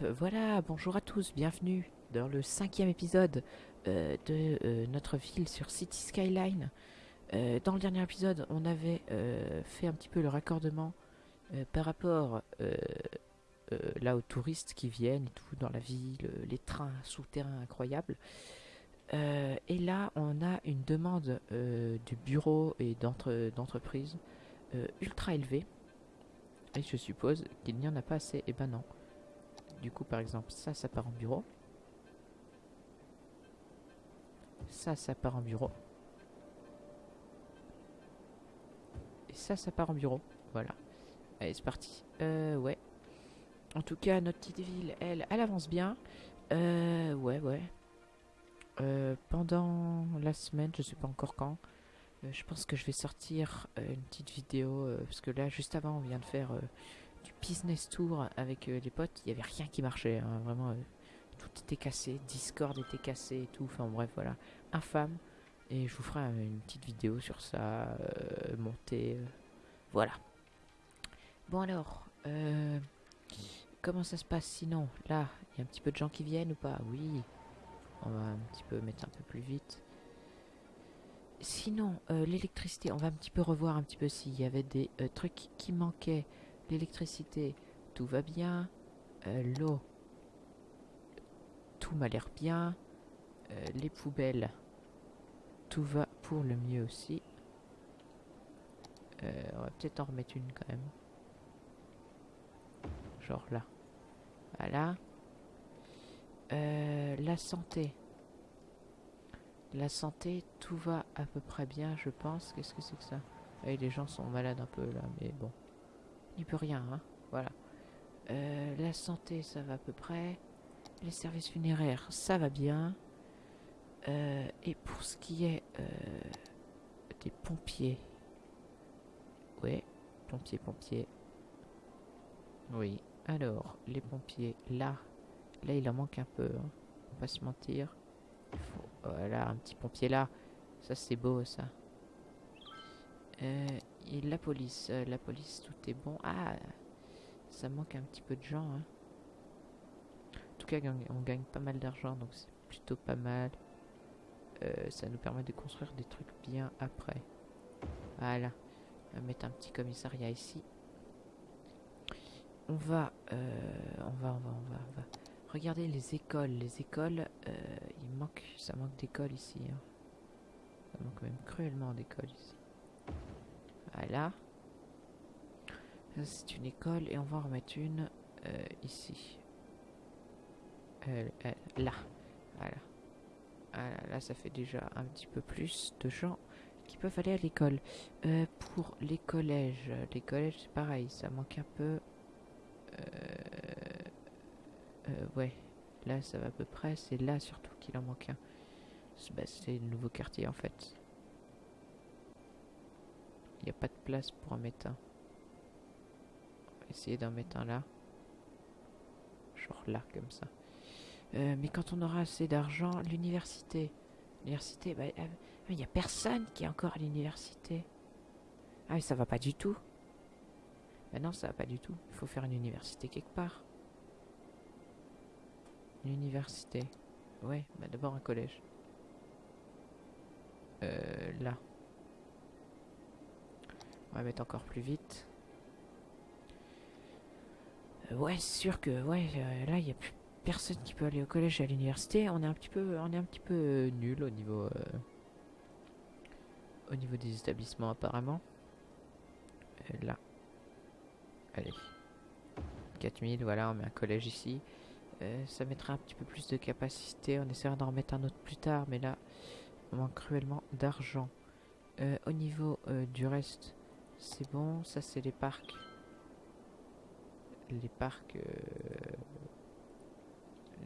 Voilà, bonjour à tous, bienvenue dans le cinquième épisode euh, de euh, notre ville sur City Skyline. Euh, dans le dernier épisode, on avait fait un petit peu le raccordement par rapport là aux touristes qui viennent et tout dans la ville, les trains souterrains incroyables. Et là, on a une demande du bureau et d'entre- d'entreprise ultra élevée. Et je suppose qu'il n'y en a pas assez. Et ben non. Du coup, par exemple, ça, ça part en bureau. Ça, ça part en bureau. Et ça, ça part en bureau. Voilà. Allez, c'est parti. Euh, ouais. En tout cas, notre petite ville, elle, elle avance bien. Euh, ouais, ouais. Euh, pendant la semaine, je sais pas encore quand, euh, je pense que je vais sortir euh, une petite vidéo. parce que là, juste avant, on vient de faire business tour avec euh, les potes. Il y avait rien qui marchait. hein, vraiment, euh, tout était cassé. Discord était cassé et tout. Enfin, bref, voilà. Infâme. Et je vous ferai une petite vidéo sur ça. Euh, montée. voilà. Bon, alors. comment ça se passe sinon? Là, il y a un petit peu de gens qui viennent ou pas? Oui. On va un petit peu mettre un peu plus vite. Sinon, l'électricité, on va un petit peu revoir un petit peu s'il y avait des trucs qui manquaient. L'électricité, tout va bien. Euh, L'eau, tout m'a l'air bien. Euh, les poubelles, tout va pour le mieux aussi. Euh, on va peut-être en remettre une quand même. Genre là. Voilà. La santé. La santé, tout va à peu près bien, je pense. Qu'est-ce que c'est que ça? Eh, Les gens sont malades un peu là, mais bon. Il peut rien, hein. Voilà. Euh, la santé, ça va à peu près. Les services funéraires, ça va bien. Euh, et pour ce qui est euh, des pompiers. Ouais, pompiers, pompiers. Oui. Alors, les pompiers, là, Là, il en manque un peu. Hein. On va pas se mentir. Voilà, un petit pompier là. Ça, c'est beau, ça. Euh, et la police. euh, la police, tout est bon. Ah, ça manque un petit peu de gens. Hein. En tout cas, on gagne pas mal d'argent, donc c'est plutôt pas mal. Euh, ça nous permet de construire des trucs bien après. Voilà. On va mettre un petit commissariat ici. On va, euh, on va, on va, on va, on. Regardez les écoles. Les écoles, il manque, ça manque d'écoles ici. hein. Ça manque même cruellement d'écoles ici. Voilà. C'est une école et on va en remettre une euh, ici. Là. Voilà. Là, ça fait déjà un petit peu plus de gens qui peuvent aller à l'école. Euh, pour les collèges, les collèges, c'est pareil, ça manque un peu. Euh, ouais, là ça va à peu près. C'est là surtout qu'il en manque un. C'est bah, le nouveau quartier en fait. N'y a pas de place pour en mettre un. On va essayer d'en mettre un là. Genre là, comme ça. Euh, mais quand on aura assez d'argent, l'université. L'université, bah, euh, il n'y a personne qui est encore à l'université. Ah, mais ça va pas du tout. Bah non, ça va pas du tout. Il faut faire une université quelque part. Une université. Ouais, bah d'abord un collège. Euh, là. On va mettre encore plus vite. Euh, ouais, c'est sûr que ouais, euh, là il y a plus personne qui peut aller au collège et à l'université. On est un petit peu, on est un petit peu euh, nul au niveau, au niveau des établissements apparemment. Là. Allez. 4000, voilà, on met un collège ici. Ça mettra un petit peu plus de capacité. On essaiera d'en remettre un autre plus tard, mais là, on manque cruellement d'argent. Au niveau du reste, c'est bon. Ça, c'est les parcs. Les parcs. euh,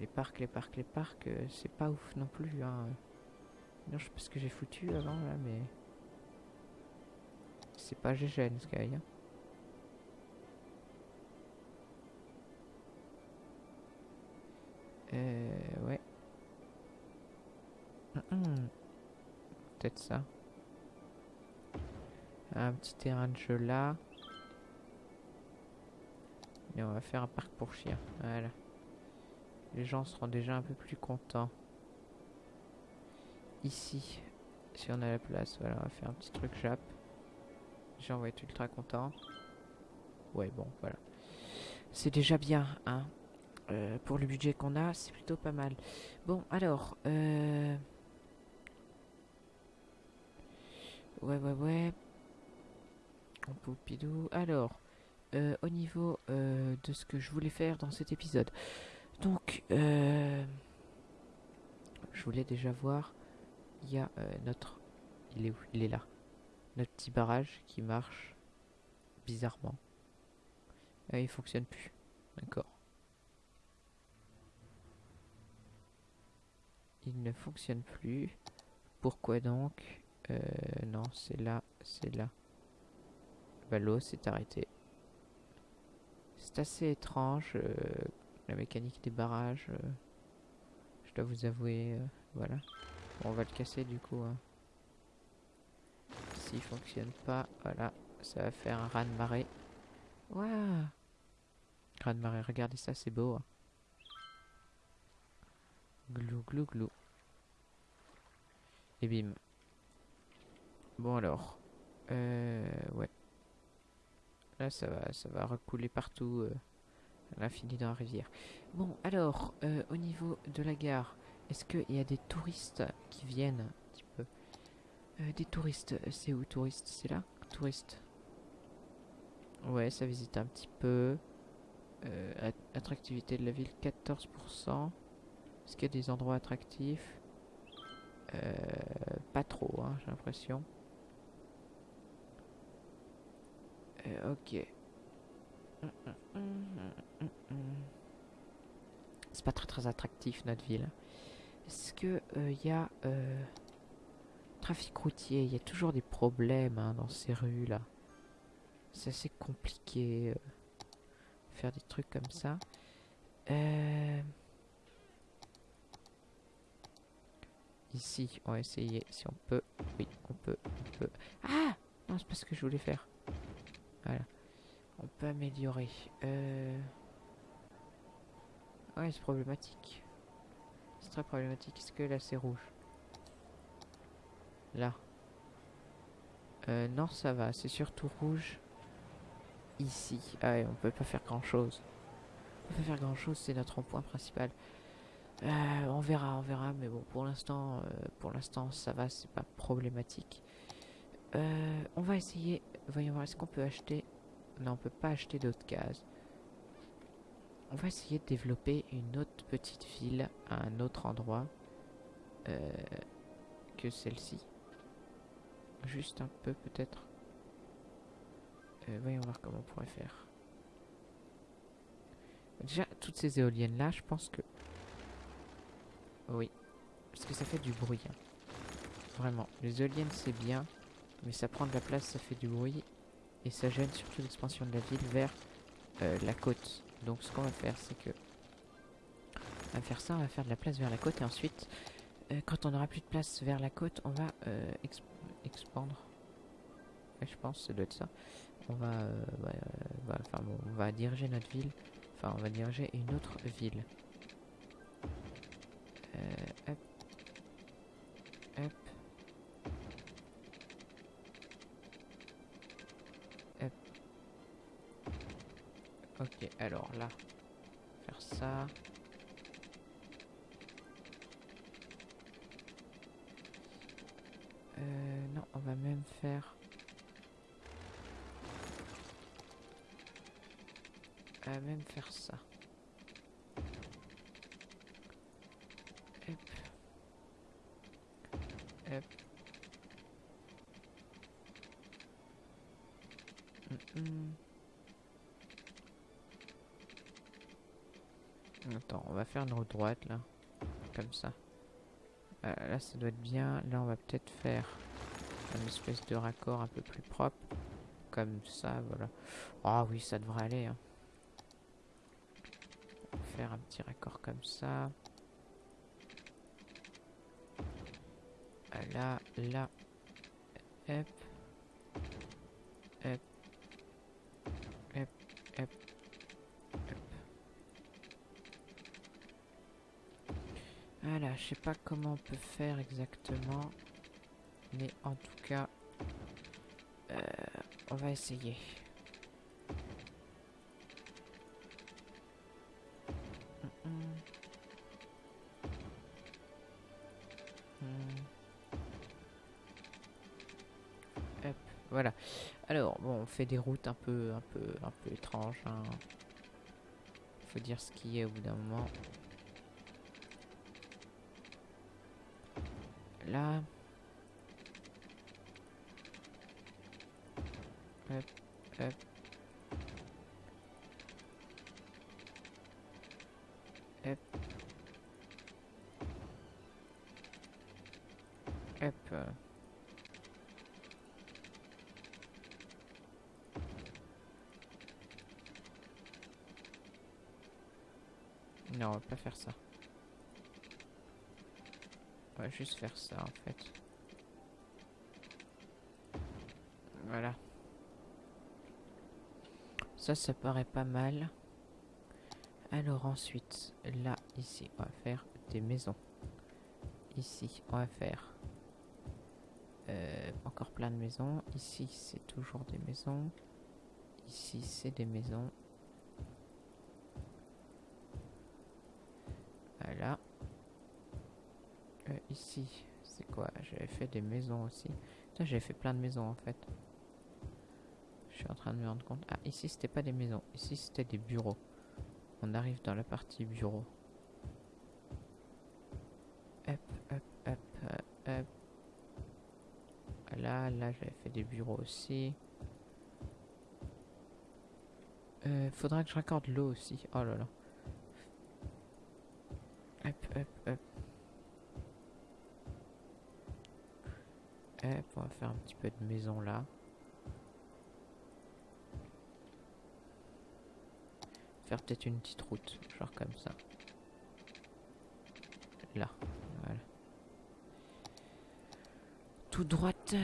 Les parcs, les parcs, les parcs, euh, c'est pas ouf non plus. Hein. Non, je sais pas ce que j'ai foutu avant là, mais. C'est pas GGN Sky. Hein. Euh, ouais. Peut-être ça. Un petit terrain de jeu là. Et on va faire un parc pour chiens. Voilà. les gens seront déjà un peu plus contents. Ici, si on a la place, voilà, on va faire un petit truc Jap. Les gens vont être ultra contents. Ouais, bon, voilà. C'est déjà bien, hein. Euh, pour le budget qu'on a, c'est plutôt pas mal. Bon, alors, euh... Ouais, ouais, ouais. Poupidou. Alors, euh, au niveau euh, de ce que je voulais faire dans cet épisode. Donc, euh, je voulais déjà voir. Il y a notre. Il est où? Il est là. Notre petit barrage qui marche bizarrement. Ah, il fonctionne plus. D'accord. Il ne fonctionne plus. Pourquoi donc? Non, c'est là, c'est là. L'eau s'est arrêtée. C'est assez étrange, euh, la mécanique des barrages. euh, je dois vous avouer, euh, voilà. Bon, on va le casser du coup. Hein. S'il fonctionne pas, voilà, ça va faire un raz de marée. Waouh Raz de marée, regardez ça, c'est beau. hein. Glou glou glou. Et bim. Bon alors. Euh, ouais. Là, ça va, ça va recouler partout euh, à l'infini dans la rivière. Bon, alors, euh, au niveau de la gare, est-ce qu'il y a des touristes qui viennent un petit peu? Euh, Des touristes, c'est où touristes? C'est là? Touristes? Ouais, ça visite un petit peu. Euh, at- attractivité de la ville, 14%. Est-ce qu'il y a des endroits attractifs? Euh, Pas trop, hein, j'ai l'impression. Euh, ok. C'est pas très très attractif notre ville. Est-ce que il y a euh, trafic routier? Il y a toujours des problèmes hein, dans ces rues là. C'est assez compliqué euh, faire des trucs comme ça. Euh, Ici, on va essayer si on peut. Oui, on peut, on peut. Ah Non, c'est pas ce que je voulais faire. On peut améliorer. Euh... Ouais, c'est problématique. C'est très problématique. Est-ce que là c'est rouge? Là. Euh, non, ça va. C'est surtout rouge. Ici. Ah on peut pas faire grand chose. On peut pas faire grand chose, c'est notre point principal. Euh, on verra, on verra, mais bon, pour l'instant, pour l'instant, ça va, c'est pas problématique. On va essayer, voyons voir, est-ce qu'on peut acheter? Non, on peut pas acheter d'autres cases. On va essayer de développer une autre petite ville à un autre endroit euh, que celle-ci. Juste un peu, peut-être. Euh, voyons voir comment on pourrait faire. Déjà, toutes ces éoliennes-là, je pense que oui, parce que ça fait du bruit. hein. Vraiment, les éoliennes c'est bien, mais ça prend de la place, ça fait du bruit, et ça gêne surtout l'expansion de la ville vers euh, la côte. Donc ce qu'on va faire, c'est que... On va faire ça, on va faire de la place vers la côte, et ensuite, euh, quand on aura plus de place vers la côte, on va euh, exp- expandre. Je pense, ça doit être ça. On va, euh, enfin, bon, on va diriger notre ville, enfin on va diriger une autre ville. Euh, hop. Hop. Hop. Ok, alors là, faire ça. Euh, non, on va même faire... On va même faire ça. Hop. Hop. Mm, mm. Attends, on va faire une route droite là. Comme ça. Euh, là, ça doit être bien. Là, on va peut-être faire une espèce de raccord un peu plus propre. Comme ça, voilà. Ah oui, ça devrait aller. hein. On va faire un petit raccord comme ça. Ah, Là, là. Hop. Hop, hop, hop. Voilà, je sais pas comment on peut faire exactement. Mais en tout cas, euh, on va essayer. Mm. Hop, voilà. Alors, bon, on fait des routes un peu, un peu, un peu étranges. Hein. Faut dire ce qui est au bout d'un moment. Là. Hop, hop. Hop. Hop. Non, on va pas faire ça. On va juste faire ça en fait. Voilà. Ça, ça paraît pas mal. Alors ensuite, là, ici, on va faire des maisons. Ici, on va faire euh, encore plein de maisons. Ici, c'est toujours des maisons. Ici, c'est des maisons. Voilà. Euh, ici, c'est quoi J'avais fait des maisons aussi. Putain, j'avais fait plein de maisons en fait. Je suis en train de me rendre compte. Ah, ici, c'était pas des maisons. Ici, c'était des bureaux. On arrive dans la partie bureau. Hop, hop, hop, hop, hop. Là, là, j'avais fait des bureaux aussi. Euh, faudra que je raccorde l'eau aussi. Oh là là. Hop, hop, hop. On va faire un petit peu de maison là. Faire peut-être une petite route, genre comme ça. Là, voilà. Tout droite.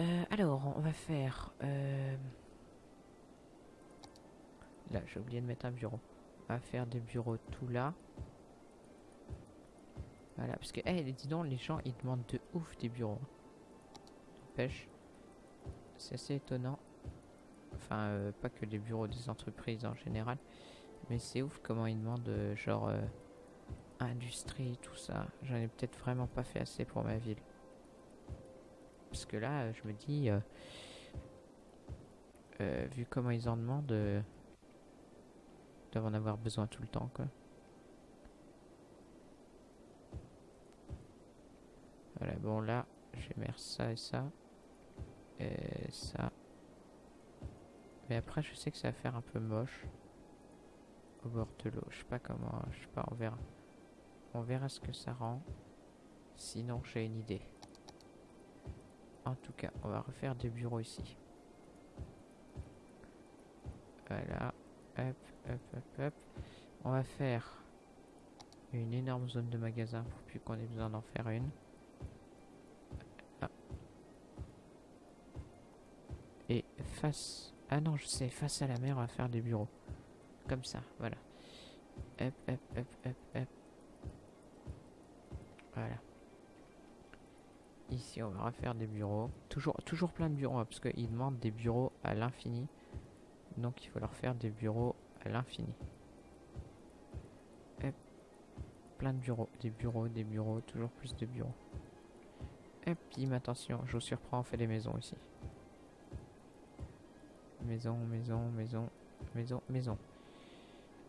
Euh, alors, on va faire... euh, Là, j'ai oublié de mettre un bureau. On va faire des bureaux tout là. Voilà, parce que, eh, dis donc, les gens, ils demandent de ouf des bureaux. Pêche. C'est assez étonnant. Enfin, euh, pas que les bureaux des entreprises en général. Mais c'est ouf comment ils demandent, euh, genre, euh, industrie, tout ça. J'en ai peut-être vraiment pas fait assez pour ma ville. Parce que là, je me dis, vu comment ils en demandent, ils doivent en avoir besoin tout le temps, quoi. Voilà, bon là, je ça et ça. Et ça. Mais après, je sais que ça va faire un peu moche. Au bord de l'eau. Je sais pas comment. Je sais pas, on verra. On verra ce que ça rend. Sinon, j'ai une idée. En tout cas, on va refaire des bureaux ici. Voilà. Hop, hop, hop, hop. On va faire une énorme zone de magasin pour plus qu'on ait besoin d'en faire une. Face... Ah non, je sais, face à la mer, on va faire des bureaux. Comme ça, voilà. Hop, hop, hop, hop, hop. Voilà. Ici, on va refaire des bureaux. Toujours, toujours plein de bureaux, hein, parce qu'ils demandent des bureaux à l'infini. Donc, il faut leur faire des bureaux à l'infini. Plein de bureaux. Des bureaux, des bureaux, toujours plus de bureaux. Et puis, attention, je vous surprends, on fait des maisons ici. Maison, maison, maison, maison, maison.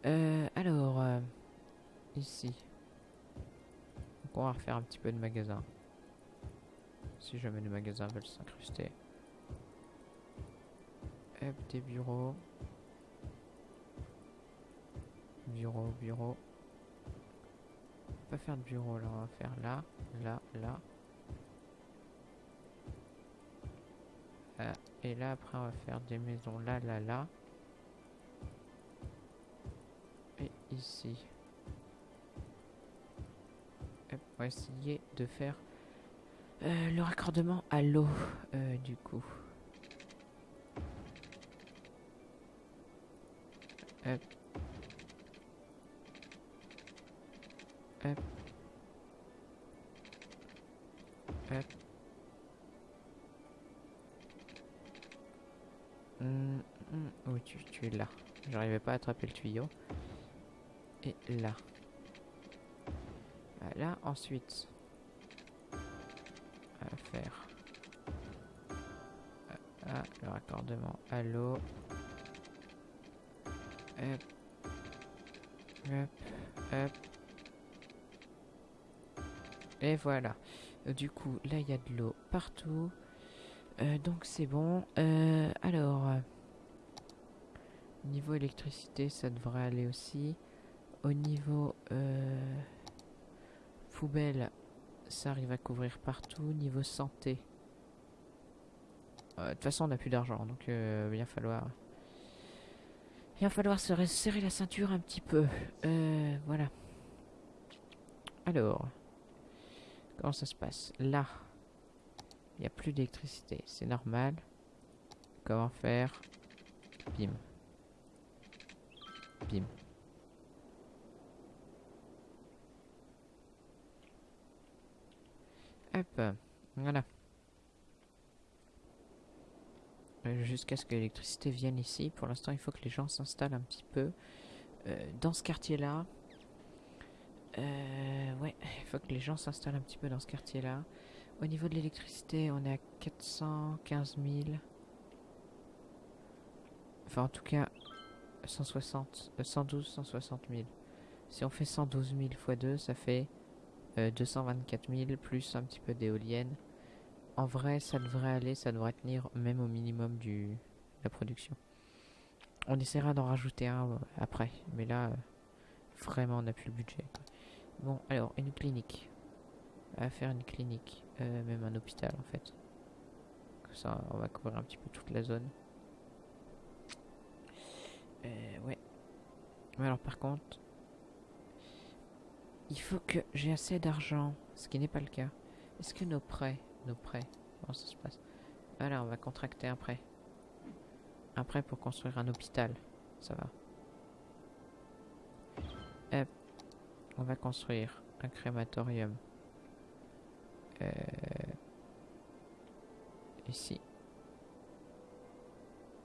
Euh, alors, euh, ici. Donc on va refaire un petit peu de magasin. Si jamais les magasins veulent s'incruster. Hop, des bureaux. Bureau, bureau. On va pas faire de bureau là, on va faire là, là, là. Et là après on va faire des maisons là, là, là. Et ici. On va essayer de faire euh, le raccordement à l'eau euh, du coup. Hop. Hop. Hop. Oui, tu, es là. J'arrivais pas à attraper le tuyau. Et là. Voilà, ensuite. Va faire. Ah, le raccordement à l'eau. Hop. Hop, hop. Et voilà. Euh, Du coup, là, il y a de l'eau partout. Euh, donc, c'est bon. Euh, alors, niveau électricité, ça devrait aller aussi. Au niveau euh, poubelle, ça arrive à couvrir partout. Niveau santé. euh, De toute façon, on n'a plus d'argent, donc euh, il va falloir... Il va falloir se resserrer la ceinture un petit peu. Voilà. Alors, comment ça se passe? Là, il n'y a plus d'électricité. C'est normal. Comment faire? Bim. Bim. Hop, voilà. Euh, Jusqu'à ce que l'électricité vienne ici. Pour l'instant, il faut que les gens s'installent un petit peu. Euh, dans ce quartier-là. Euh, ouais, il faut que les gens s'installent un petit peu dans ce quartier-là. Au niveau de l'électricité, on est à 415 000. Enfin, en tout cas, 160, euh, 112, 160 000. Si on fait 112 000 x 2, ça fait euh, 224 000 plus un petit peu d'éoliennes. En vrai, ça devrait aller, ça devrait tenir même au minimum du de la production. On essaiera d'en rajouter un euh, après, mais là, euh, vraiment, on n'a plus le budget. Bon, alors, une clinique. Va faire une clinique, euh, même un hôpital en fait. Comme ça, on va couvrir un petit peu toute la zone. Euh, ouais. Alors, par contre, il faut que j'ai assez d'argent, ce qui n'est pas le cas. Est-ce que nos prêts, nos prêts, comment ça se passe? Voilà, on va contracter un prêt. Un prêt pour construire un hôpital, ça va. Hop, on va construire un crématorium. Euh, ici.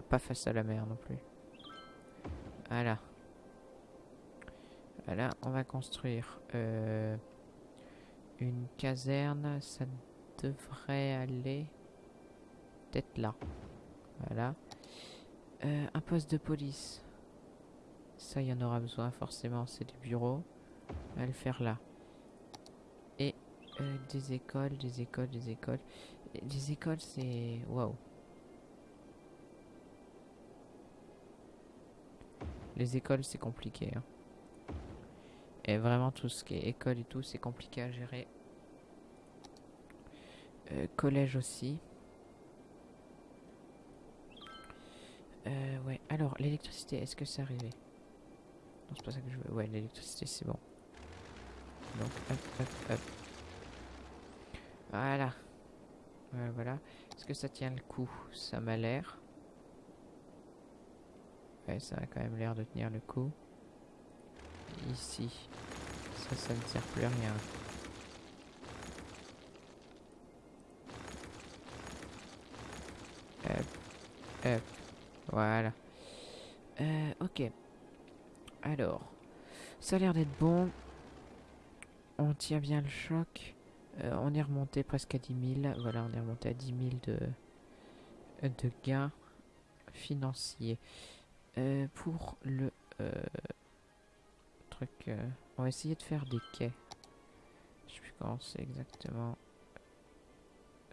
Pas face à la mer non plus. Voilà. Voilà, on va construire euh, une caserne. Ça devrait aller peut-être là. Voilà. Euh, un poste de police. Ça, il y en aura besoin forcément. C'est des bureaux. On va le faire là. Et euh, des écoles, des écoles, des écoles. Des écoles, c'est... Waouh. Les écoles, c'est compliqué. hein. Et vraiment, tout ce qui est école et tout, c'est compliqué à gérer. Euh, collège aussi. Euh, ouais, alors, l'électricité, est-ce que c'est arrivé? Non, c'est pas ça que je veux. Ouais, l'électricité, c'est bon. Donc, hop, hop, hop. Voilà. Ouais, voilà. Est-ce que ça tient le coup? Ça m'a l'air. Ouais, ça a quand même l'air de tenir le coup. Ici. Ça, ça ne sert plus à rien. Hop. Hop. Voilà. Euh, ok. Alors. Ça a l'air d'être bon. On tient bien le choc. Euh, on est remonté presque à 10 000. Voilà, on est remonté à 10 000 de, de gains financiers. Euh, pour le euh, euh, on va essayer de faire des quais. Je sais plus comment c'est exactement.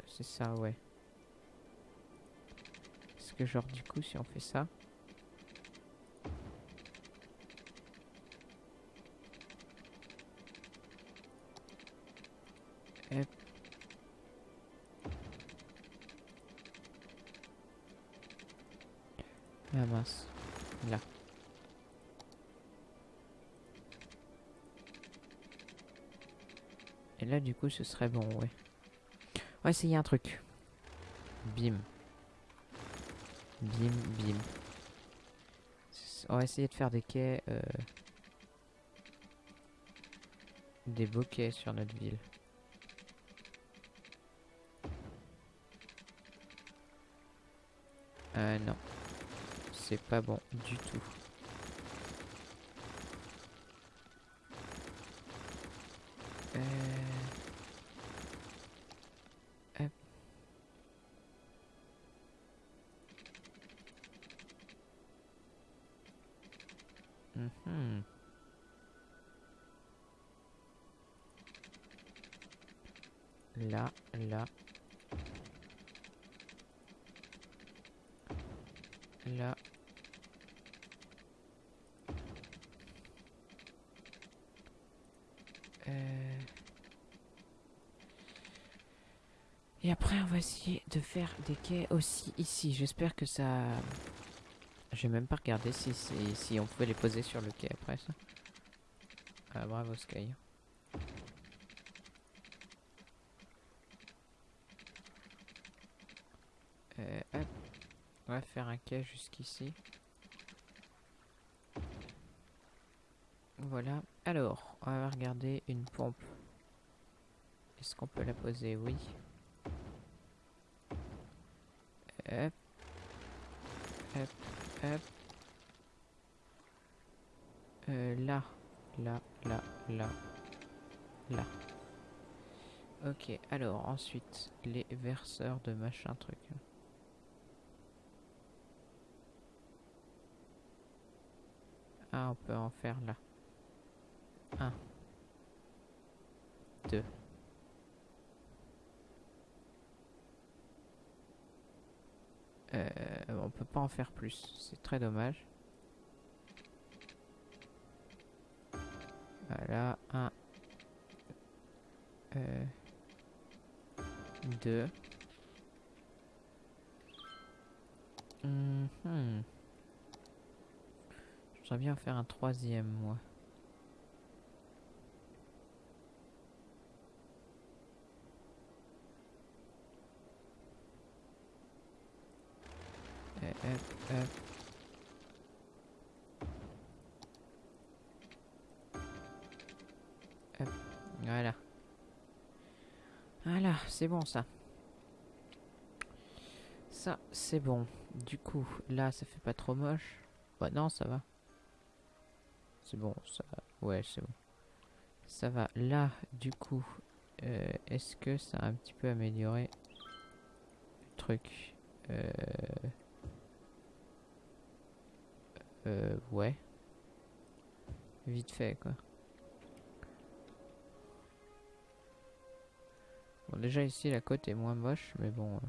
C'est ça, ouais. Est-ce que genre du coup, si on fait ça, ce serait bon, ouais. On va essayer un truc. Bim. Bim, bim. On va essayer de faire des quais... Euh, des beaux sur notre ville. Euh, non. C'est pas bon du tout. Là, là. Là. Euh. Et après, on va essayer de faire des quais aussi ici. J'espère que ça... J'ai même pas regardé si, si, si on pouvait les poser sur le quai après ça. Ah, bravo Sky. Euh, hop. On jusqu'ici. Voilà. Alors, on va regarder une pompe. Est-ce qu'on peut la poser? Oui. Hop. Hop. Hop. Euh, là. Là, là, là. Là. Ok, alors ensuite, les verseurs de machin truc. Ah, on peut en faire là. Un. Deux. Euh, on peut pas en faire plus, c'est très dommage. Voilà, un. Euh, deux. Mhm. Bien faire un troisième, moi. Hop, hop. Hop, Voilà. Voilà, c'est bon ça. Ça, c'est bon. Du coup, là, ça fait pas trop moche. Bah non, ça va. Bon, ça... Ouais, c'est bon. Ça va. Là, du coup, euh, est-ce que ça a un petit peu amélioré le truc euh... Euh, ouais. Vite fait, quoi. Bon, déjà ici, la côte est moins moche, mais bon... euh.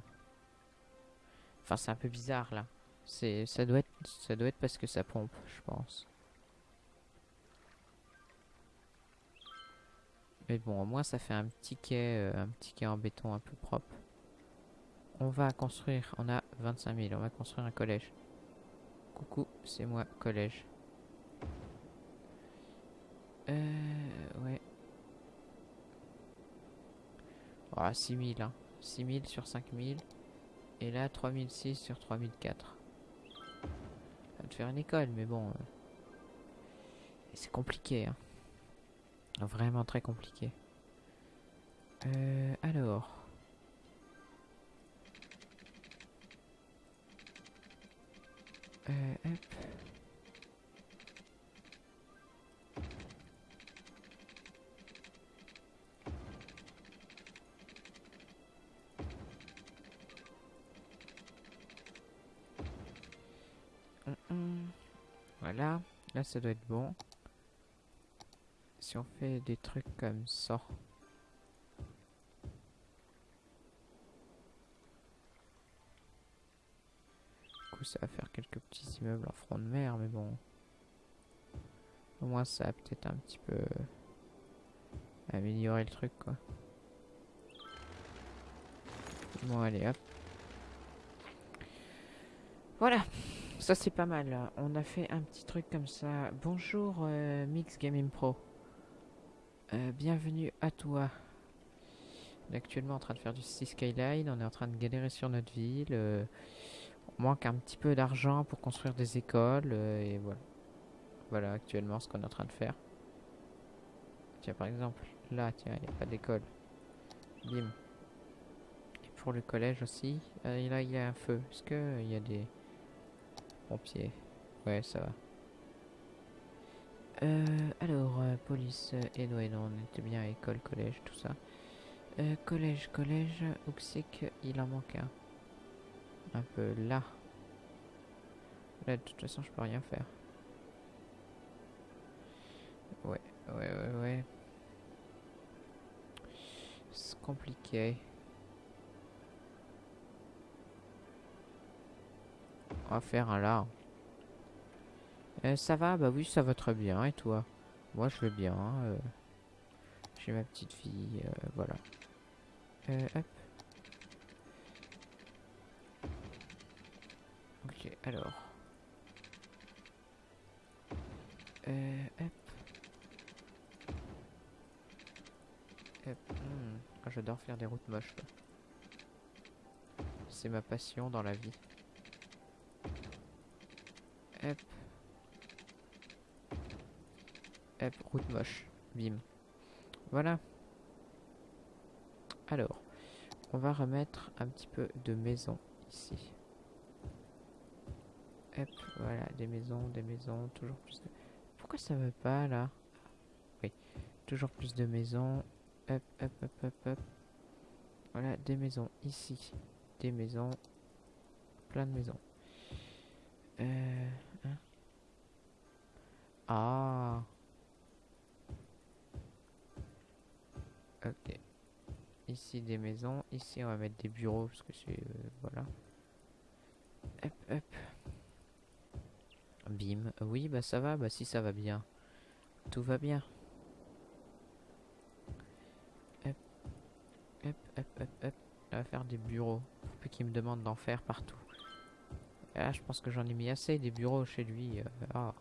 Enfin, c'est un peu bizarre, là. C'est, ça doit être, ça doit être parce que ça pompe, je pense. Mais bon, au moins, ça fait un petit quai, euh, un petit quai en béton un peu propre. On va construire, on a 25 000, on va construire un collège. Coucou, c'est moi, collège. Euh, ouais. Ah, 6000, hein. 6000 sur 5000. Et là, 3006 sur 3004. Ça va te faire une école, mais bon. euh, C'est compliqué, hein. Vraiment très compliqué. Euh, alors. Euh, hop. Hum, hum. Voilà, là ça doit être bon. On fait des trucs comme ça. Du coup, ça va faire quelques petits immeubles en front de mer, mais bon. Au moins, ça a peut-être un petit peu amélioré le truc, quoi. Bon, allez, hop. Voilà, ça c'est pas mal. On a fait un petit truc comme ça. Bonjour, euh, Mix Gaming Pro. Euh, bienvenue à toi. On est actuellement en train de faire du Skyline. On est en train de galérer sur notre ville. euh, on manque un petit peu d'argent pour construire des écoles. euh, et voilà. Voilà actuellement ce qu'on est en train de faire. Tiens, par exemple, là, il n'y a pas d'école. Bim. Et pour le collège aussi. Et là, il y a un feu. Est-ce qu'il y a des pompiers? Ouais, ça va. Euh, alors, euh, police, euh, et ouais, non, on était bien à école, collège, tout ça. Collège, collège, où c'est qu'il en manque un Un peu là. Là, de toute façon, je peux rien faire. Ouais, ouais, ouais, ouais. C'est compliqué. On va faire un là. Euh, ça va Bah oui, ça va très bien. Et toi? Moi, je vais bien. euh, J'ai ma petite fille. euh, voilà. Euh, hop. Ok, alors. Hop. Hop. hmm, ah, J'adore faire des routes moches. C'est ma passion dans la vie. Hop. Hop, route moche. Bim. Voilà. Alors, on va remettre un petit peu de maison ici. Hop, voilà, des maisons, des maisons, toujours plus de... Pourquoi ça veut pas, là? Oui, toujours plus de maisons. Hop, hop, hop, hop, hop. Voilà, des maisons ici. Des maisons. Plein de maisons. Euh... hein? Ah Ok. Ici des maisons. Ici on va mettre des bureaux parce que c'est... euh, voilà. Hop, hop. Bim. Oui, bah ça va. Bah si ça va bien. Tout va bien. Hop. Hop, hop, hop, hop. On va faire des bureaux. Faut plus qu'il me demande d'en faire partout. Là, je pense que j'en ai mis assez des bureaux chez lui. ah.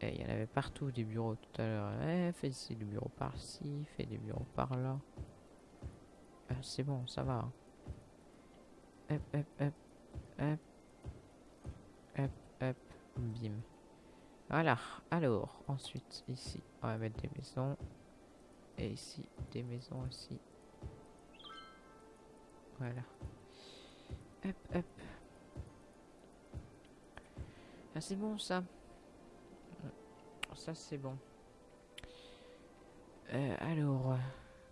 Et il y en avait partout des bureaux tout à l'heure. Eh, fais des bureaux par-ci, fais des bureaux par-là. Ah, c'est bon, ça va. hein. Hop, hop, hop, hop. Hop, hop, bim. Voilà, alors, ensuite, ici, on va mettre des maisons. Et ici, des maisons aussi. Voilà. Hop, hop. Ah, c'est bon, ça. Ça, c'est bon. Euh, alors,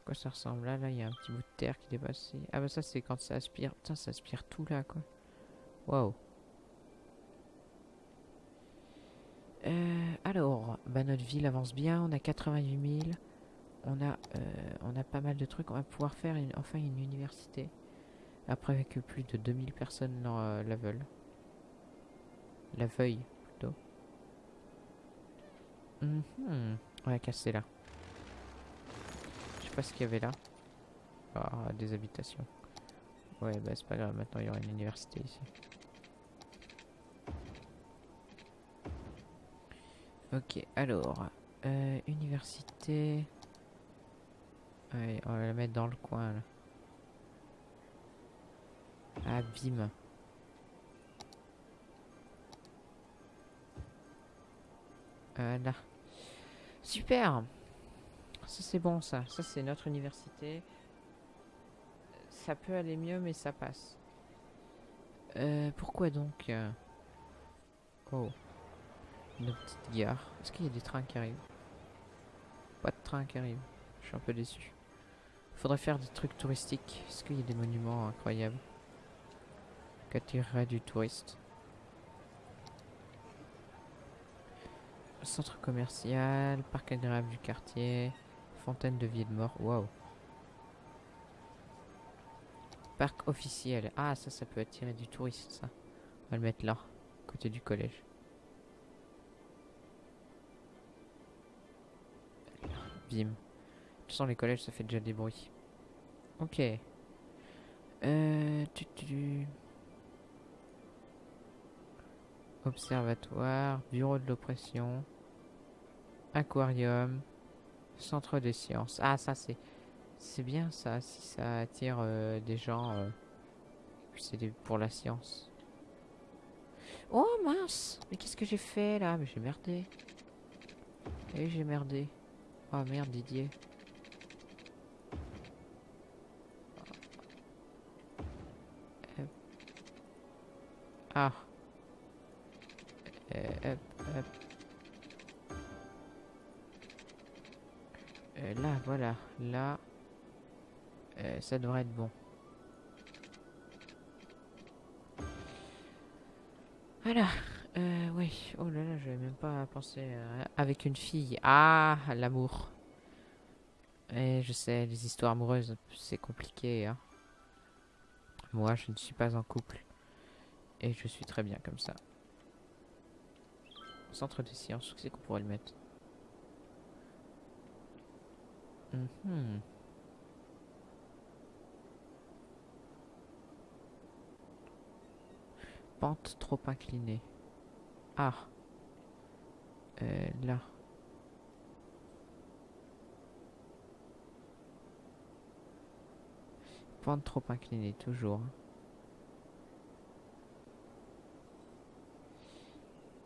quoi ça ressemble? Là Là, il y a un petit bout de terre qui dépasse. Ah bah ça, c'est quand ça aspire. Putain, ça aspire tout là, quoi. Waouh. Euh, alors, bah notre ville avance bien. On a 88 000. On a, euh, on a pas mal de trucs. On va pouvoir faire enfin une université. Après que plus de 2000 personnes la veulent. La veuillent, Mhm. On va casser là. Je sais pas ce qu'il y avait là. Ah, des habitations. Ouais, bah c'est pas grave, maintenant il y aura une université ici. Ok, alors. euh, université. Ouais, on va la mettre dans le coin là. Ah, bim. Voilà. Super. Ça c'est bon ça. Ça c'est notre université. Ça peut aller mieux mais ça passe. Euh, pourquoi donc euh, Oh. Une petite gare. Est-ce qu'il y a des trains qui arrivent? Pas de train qui arrive. Je suis un peu déçu. Faudrait faire des trucs touristiques. Est-ce qu'il y a des monuments incroyables? Qu'attirerait du touriste? Centre commercial, parc agréable du quartier, fontaine de vie de mort. Waouh. Parc officiel. Ah, ça, ça peut attirer du touriste, ça. On va le mettre là, côté du collège. Bim. De toute façon, les collèges, ça fait déjà des bruits. Ok. Euh... Observatoire, bureau de l'oppression, Aquarium. Centre des sciences. Ah, ça, c'est... C'est bien, ça, si ça attire euh, des gens... Euh, c'est pour la science. Oh, mince Mais qu'est-ce que j'ai fait, là? Mais j'ai merdé. Et j'ai merdé. Oh, merde, Didier. Ah. Euh, hop, hop. Euh, là, voilà. Là. Euh, ça devrait être bon. Voilà. Euh, oui. Oh là là, j'avais même pas pensé avec une fille. Ah, l'amour. Et je sais, les histoires amoureuses, c'est compliqué. Hein. Moi, je ne suis pas en couple. Et je suis très bien comme ça. Centre de sciences, où c'est qu'on pourrait le mettre? Mhm. Pente trop inclinée. Ah. Euh, là. Pente trop inclinée, toujours.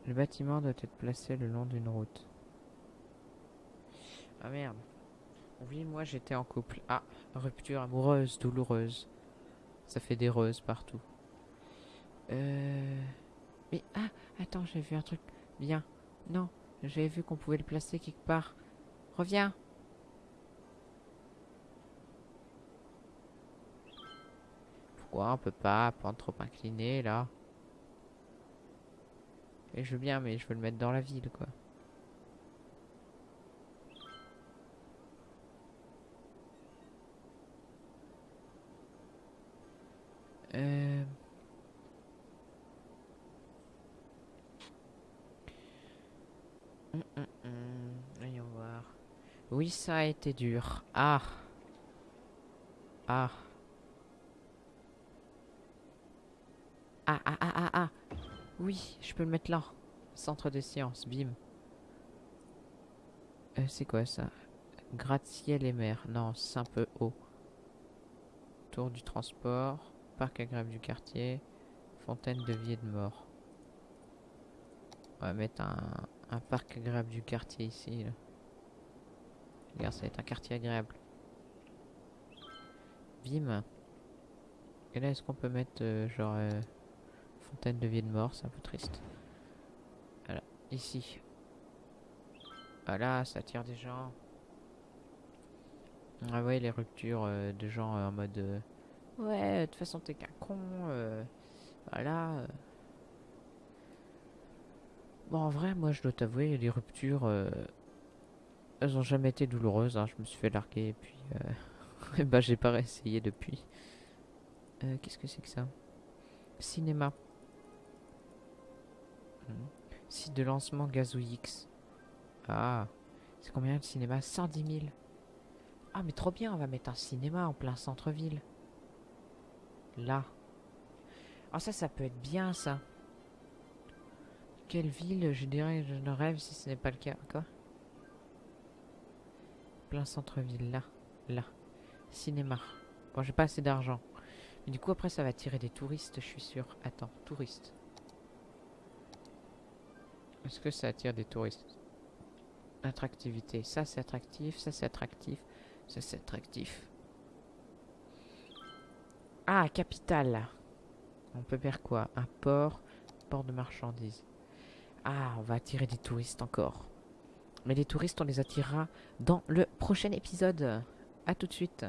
Le bâtiment doit être placé le long d'une route. Ah merde. Oui, moi j'étais en couple. Ah, rupture amoureuse, douloureuse. Ça fait des reuses partout. Euh... Mais ah, attends, j'ai vu un truc bien. Non, j'avais vu qu'on pouvait le placer quelque part. Reviens. Pourquoi on peut pas prendre trop incliné là? Et je veux bien, mais je veux le mettre dans la ville quoi. Hum, hum, hum. Voyons voir. Oui, ça a été dur. Ah. Ah. Ah, ah, ah, ah, ah. Oui, je peux le mettre là. Centre de sciences, bim. Euh, c'est quoi ça? Gratte-ciel et mer. Non, c'est un peu haut. Tour du transport. Parc agréable du quartier. Fontaine de vie et de mort. On va mettre un, un parc agréable du quartier ici. Regarde, ça va être un quartier agréable. Bim. Et là, est-ce qu'on peut mettre euh, genre euh, fontaine de vie de mort C'est un peu triste. Voilà, ici. Voilà, ça attire des gens. Ah ouais, les ruptures euh, de gens en mode... ouais, de toute façon, t'es qu'un con. voilà. Bon, en vrai, moi, je dois t'avouer, les ruptures, euh, elles ont jamais été douloureuses. hein. Je me suis fait larguer et puis, euh, bah, j'ai pas réessayé depuis. Euh, Qu'est-ce que c'est que ça? Cinéma. Hmm. Site de lancement Gazou X. Ah, c'est combien le cinéma? 110 000. Ah, mais trop bien, on va mettre un cinéma en plein centre-ville. Là. Ah, ça, ça peut être bien, ça. Quelle ville, je dirais, je ne rêve si ce n'est pas le cas. Quoi Plein centre-ville, là. Là. Cinéma. Bon, j'ai pas assez d'argent. Mais du coup, après, ça va attirer des touristes, je suis sûr. Attends, touristes. Est-ce que ça attire des touristes? Attractivité. Ça, c'est attractif. Ça, c'est attractif. Ça, c'est attractif. Ah, capitale. On peut faire quoi? Un port? Port de marchandises. Ah, on va attirer des touristes encore. Mais les touristes, on les attirera dans le prochain épisode. A tout de suite.